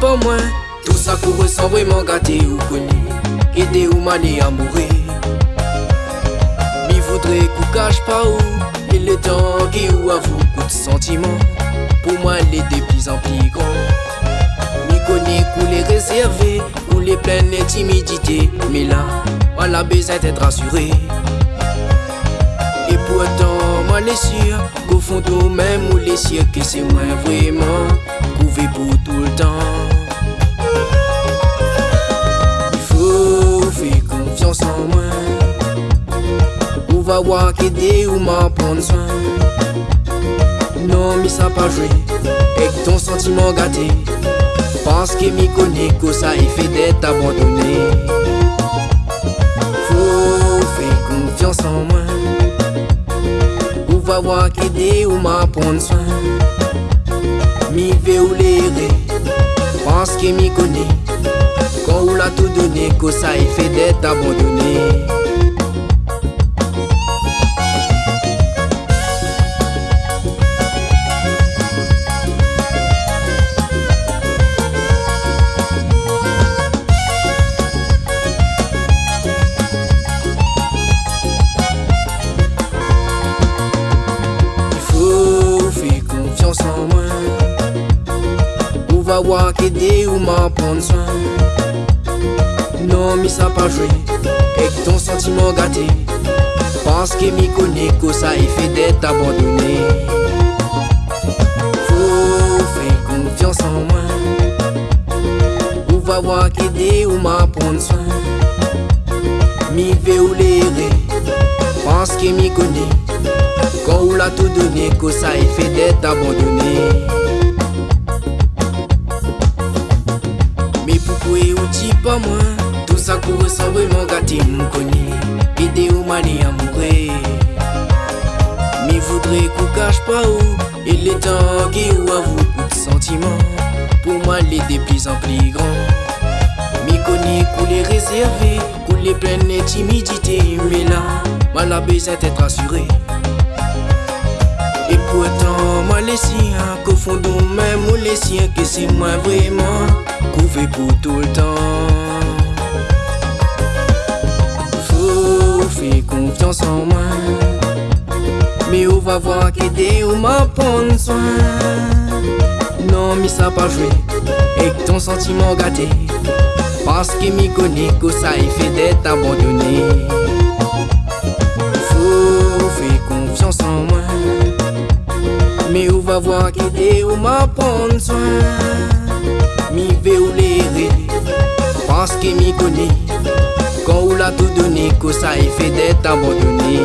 pas moins Tout ça qu'on ressent vraiment gâté ou connu Aider ou mané amoureux Mi voudrait qu'on cache pas où Et le temps qui ou avoue coup de sentiment. Pour moi les plus en grand Mi connaît qu'on les réserver Qu'on les pleine d'intimidité Mais là, voilà besoin d'être rassuré. Et pourtant, moi les sûr Qu'au fond tout même ou les sûr que c'est moi vraiment Couvé pour tout le temps. Va voir qu'aider ou m'en prendre soin. Non, mais ça pas joué, avec ton sentiment gâté. Parce que m'y connaît que ça est fait d'être abandonné. Faut faire confiance en moi. Ou va voir qu'aider ou m'en prendre soin. M'y veut ou l'aider, parce que m'y connaît. Quand on l'a tout donné, que ça est fait d'être va voir qu'aider ou m'en prendre soin. Non, mais ça pas joué, avec ton sentiment gâté. Parce que m'y connaît que ça est fait d'être abandonné. Faut faire confiance en moi. Ou va voir qu'aider ou m'en prendre soin. M'y veut ou l'aider, parce que m'y connaît. Quand on l'a tout donné, que ça est fait d'être abandonné. Vraiment gâté m'connu Aider au mani amoureux Mais voudrait qu'on cache pas où Et les temps qui ou avoue beaucoup de sentiments Pour moi les plus en plus grand. Mais connaît qu'on les réserver Qu'on les pleine d'intimidité Mais là, moi la besoin d'être assuré et pourtant, moi les siens, qu'au fond de même, ou les siens, que c'est moi vraiment couvé pour tout le en moi. Mais on va voir qu'aider ou m'a prendre soin? Non, mais ça pas joué. Et ton sentiment gâté. Parce que m'y connaît que ça est fait d'être abandonné. Faut faire confiance en moi. Mais on va voir qu'aider ou m'a prendre soin? Mi veut ou Parce que m'y connaît on l'a tout donné Que ça est fait d'être abandonné